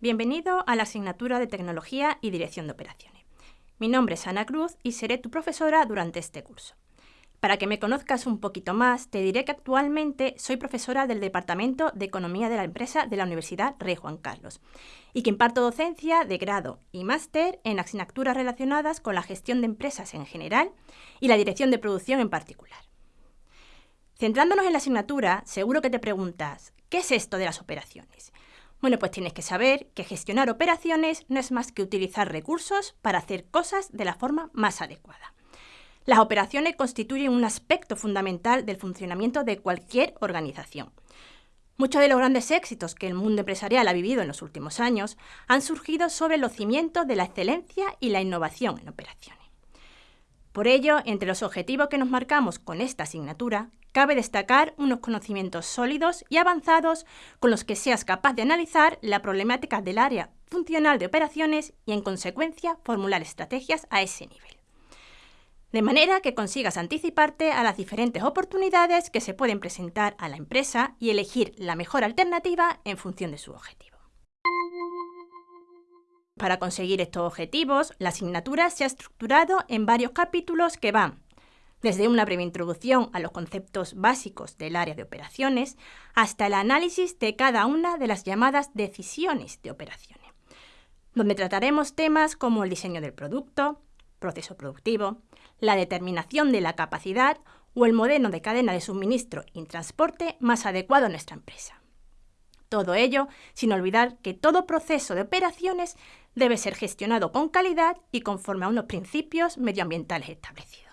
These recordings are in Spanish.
Bienvenido a la asignatura de Tecnología y Dirección de Operaciones. Mi nombre es Ana Cruz y seré tu profesora durante este curso. Para que me conozcas un poquito más, te diré que actualmente soy profesora del Departamento de Economía de la Empresa de la Universidad Rey Juan Carlos y que imparto docencia de grado y máster en asignaturas relacionadas con la gestión de empresas en general y la dirección de producción en particular. Centrándonos en la asignatura, seguro que te preguntas, ¿qué es esto de las operaciones? Bueno, pues tienes que saber que gestionar operaciones no es más que utilizar recursos para hacer cosas de la forma más adecuada. Las operaciones constituyen un aspecto fundamental del funcionamiento de cualquier organización. Muchos de los grandes éxitos que el mundo empresarial ha vivido en los últimos años han surgido sobre los cimientos de la excelencia y la innovación en operaciones. Por ello, entre los objetivos que nos marcamos con esta asignatura, cabe destacar unos conocimientos sólidos y avanzados con los que seas capaz de analizar la problemática del área funcional de operaciones y, en consecuencia, formular estrategias a ese nivel. De manera que consigas anticiparte a las diferentes oportunidades que se pueden presentar a la empresa y elegir la mejor alternativa en función de su objetivo. Para conseguir estos objetivos, la asignatura se ha estructurado en varios capítulos que van desde una breve introducción a los conceptos básicos del área de operaciones hasta el análisis de cada una de las llamadas decisiones de operaciones, donde trataremos temas como el diseño del producto, proceso productivo, la determinación de la capacidad o el modelo de cadena de suministro y transporte más adecuado a nuestra empresa. Todo ello sin olvidar que todo proceso de operaciones debe ser gestionado con calidad y conforme a unos principios medioambientales establecidos.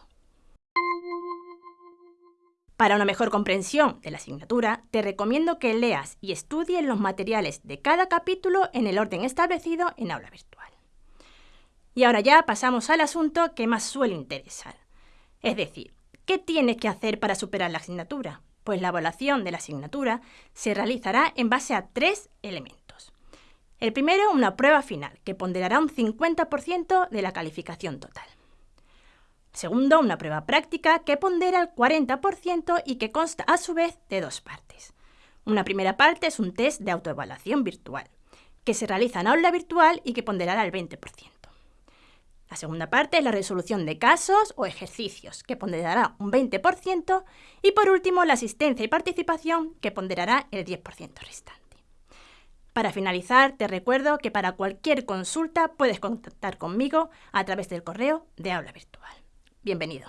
Para una mejor comprensión de la asignatura, te recomiendo que leas y estudies los materiales de cada capítulo en el orden establecido en aula virtual. Y ahora ya pasamos al asunto que más suele interesar. Es decir, ¿qué tienes que hacer para superar la asignatura? Pues la evaluación de la asignatura se realizará en base a tres elementos. El primero, una prueba final, que ponderará un 50% de la calificación total. Segundo, una prueba práctica que pondera el 40% y que consta a su vez de dos partes. Una primera parte es un test de autoevaluación virtual, que se realiza en aula virtual y que ponderará el 20%. La segunda parte es la resolución de casos o ejercicios, que ponderará un 20%, y por último la asistencia y participación, que ponderará el 10% restante. Para finalizar, te recuerdo que para cualquier consulta puedes contactar conmigo a través del correo de aula virtual. Bienvenido.